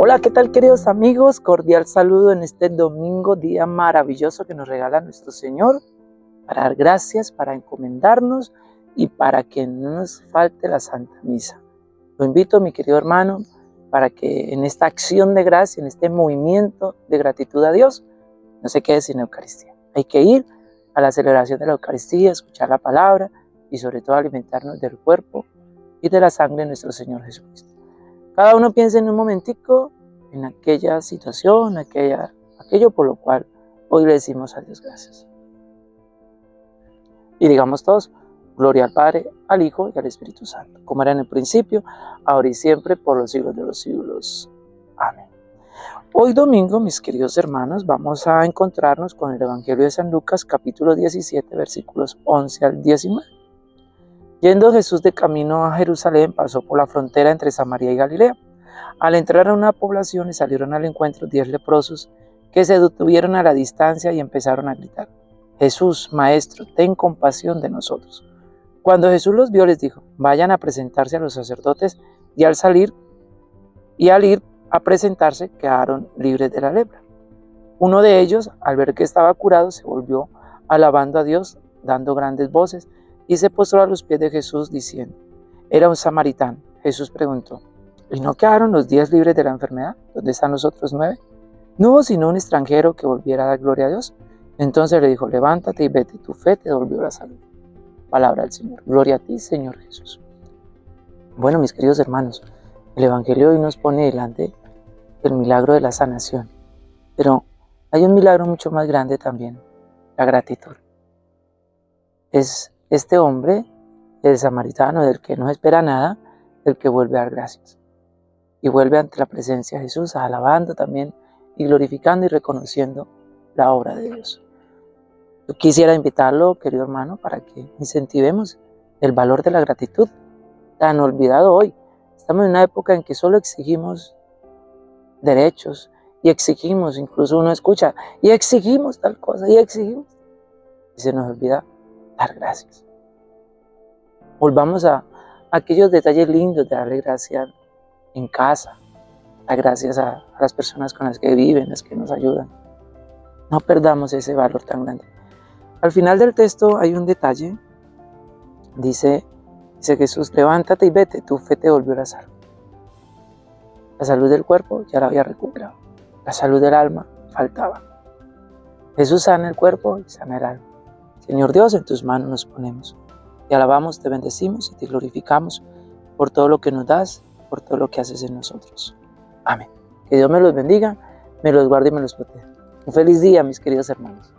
Hola, ¿qué tal queridos amigos? Cordial saludo en este domingo, día maravilloso que nos regala nuestro Señor, para dar gracias, para encomendarnos y para que no nos falte la Santa Misa. Lo invito, mi querido hermano, para que en esta acción de gracia, en este movimiento de gratitud a Dios, no se quede sin Eucaristía. Hay que ir a la celebración de la Eucaristía, escuchar la palabra y sobre todo alimentarnos del cuerpo y de la sangre de nuestro Señor Jesucristo. Cada uno piensa en un momentico en aquella situación, aquella, aquello por lo cual hoy le decimos a Dios gracias. Y digamos todos, gloria al Padre, al Hijo y al Espíritu Santo, como era en el principio, ahora y siempre, por los siglos de los siglos. Amén. Hoy domingo, mis queridos hermanos, vamos a encontrarnos con el Evangelio de San Lucas, capítulo 17, versículos 11 al 19. Yendo Jesús de camino a Jerusalén, pasó por la frontera entre Samaria y Galilea. Al entrar a una población le salieron al encuentro diez leprosos que se detuvieron a la distancia y empezaron a gritar, Jesús, Maestro, ten compasión de nosotros. Cuando Jesús los vio les dijo, vayan a presentarse a los sacerdotes y al salir y al ir a presentarse quedaron libres de la lepra. Uno de ellos, al ver que estaba curado, se volvió alabando a Dios, dando grandes voces, y se postró a los pies de Jesús diciendo, era un samaritano. Jesús preguntó, ¿y no quedaron los diez libres de la enfermedad? ¿Dónde están los otros nueve? No hubo sino un extranjero que volviera a dar gloria a Dios. Entonces le dijo, levántate y vete, tu fe te devolvió la salud. Palabra del Señor. Gloria a ti, Señor Jesús. Bueno, mis queridos hermanos, el Evangelio hoy nos pone delante el milagro de la sanación. Pero hay un milagro mucho más grande también, la gratitud. Es este hombre, el samaritano, del que no espera nada, el que vuelve a dar gracias. Y vuelve ante la presencia de Jesús, alabando también y glorificando y reconociendo la obra de Dios. Yo quisiera invitarlo, querido hermano, para que incentivemos el valor de la gratitud, tan olvidado hoy. Estamos en una época en que solo exigimos derechos y exigimos, incluso uno escucha, y exigimos tal cosa, y exigimos. Y se nos olvida dar gracias. Volvamos a aquellos detalles lindos de darle gracias en casa, dar gracias a, las personas con las que viven, las que nos ayudan. No perdamos ese valor tan grande. Al final del texto hay un detalle. Dice, dice Jesús, levántate y vete, tu fe te volvió a la salud. La salud del cuerpo ya la había recuperado. La salud del alma faltaba. Jesús sana el cuerpo y sana el alma. Señor Dios, en tus manos nos ponemos. Te alabamos, te bendecimos y te glorificamos por todo lo que nos das, por todo lo que haces en nosotros. Amén. Que Dios me los bendiga, me los guarde y me los proteja. Un feliz día, mis queridos hermanos.